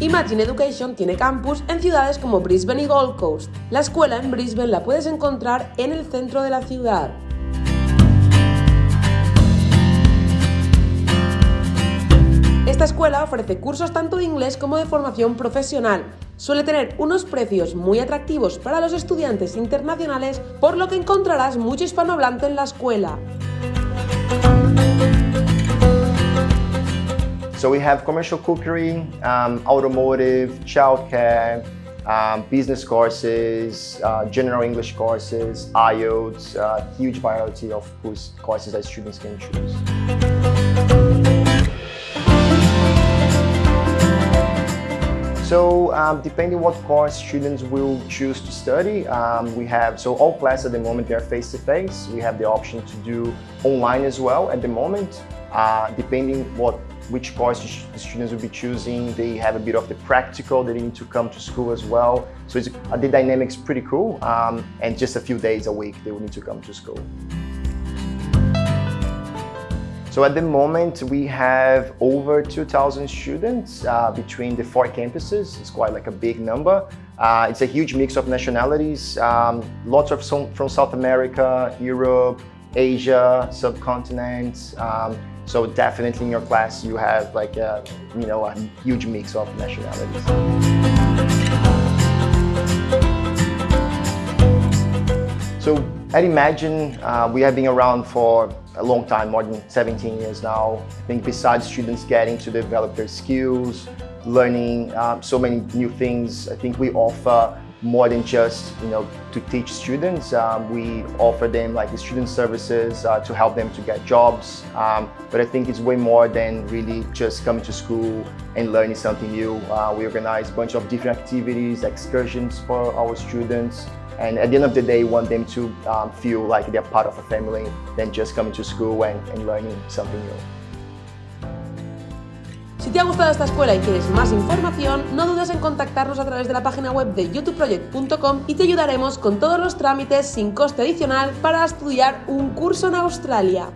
Imagine Education tiene campus en ciudades como Brisbane y Gold Coast. La escuela en Brisbane la puedes encontrar en el centro de la ciudad. Esta escuela ofrece cursos tanto de inglés como de formación profesional. Suele tener unos precios muy atractivos para los estudiantes internacionales, por lo que encontrarás mucho hispanohablante en la escuela. So we have commercial cookery, um, automotive, childcare, um, business courses, uh, general English courses, IELTS, uh, huge variety of courses that students can choose. So um, depending what course students will choose to study, um, we have, so all classes at the moment they are face-to-face. -face. We have the option to do online as well at the moment. Uh, depending what which course the students will be choosing, they have a bit of the practical, they need to come to school as well. So it's, uh, the dynamics pretty cool um, and just a few days a week they will need to come to school. So at the moment, we have over 2,000 students uh, between the four campuses. It's quite like a big number. Uh, it's a huge mix of nationalities, um, lots of from South America, Europe, Asia, subcontinent. Um, so definitely in your class, you have like a, you know, a huge mix of nationalities. So at Imagine, uh, we have been around for a long time, more than 17 years now. I think besides students getting to develop their skills, learning um, so many new things, I think we offer more than just you know to teach students. Um, we offer them like the student services uh, to help them to get jobs. Um, but I think it's way more than really just coming to school and learning something new. Uh, we organize a bunch of different activities, excursions for our students. And at the end of the day, want them to um, feel like they're part of a family than just coming to school and, and learning something new. Si te ha gustado esta escuela y quieres más información, no dudes en contactarnos a través de la página web de youtubeproject.com y te ayudaremos con todos los trámites sin coste adicional para estudiar un curso en Australia.